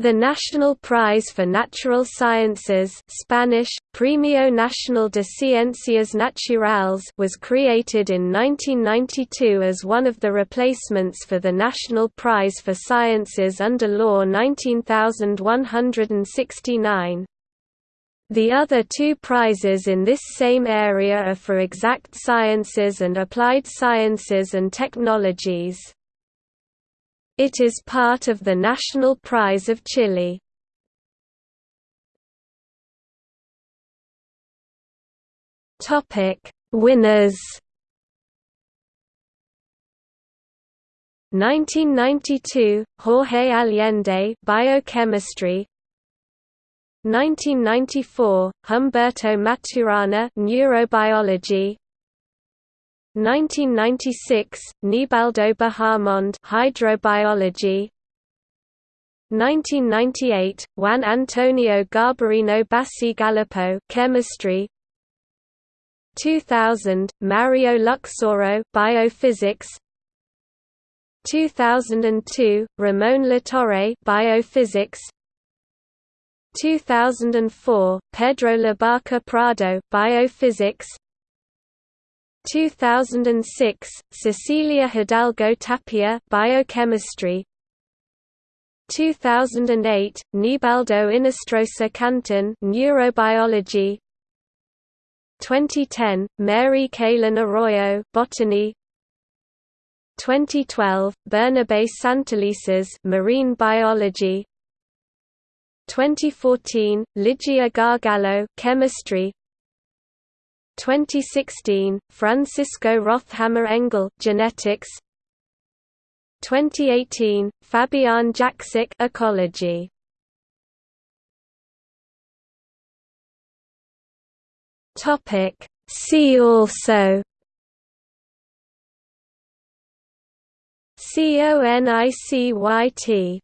The National Prize for Natural Sciences Spanish, Premio Nacional de Ciencias Naturales was created in 1992 as one of the replacements for the National Prize for Sciences under Law 19169. The other two prizes in this same area are for exact sciences and applied sciences and technologies. It is part of the National Prize of Chile. Topic: Winners. 1992, Jorge Allende, Biochemistry. 1994, Humberto Maturana, Neurobiology. 1996, Nibaldo Bahamonde Hydrobiology. 1998, Juan Antonio Garbarino Bassi Bacigalupo Chemistry 2000, Mario Luxoro Biophysics. 2002, Ramon Latorre Biophysics. 2004, Pedro Labarca Prado Biophysics 2006, Cecilia Hidalgo Tapia Biochemistry. 2008, Nibaldo Inestrosa Cantín Neurobiology. 2010, Mary Kalin Arroyo Botany. 2012, Bernabe Santelices Marine Biology. 2014, Ligia Gargallo Chemistry 2016, Francisco Rothhammer Engel Genetics. 2018, Fabian Jaksic Ecology. Topic. See also. CONICYT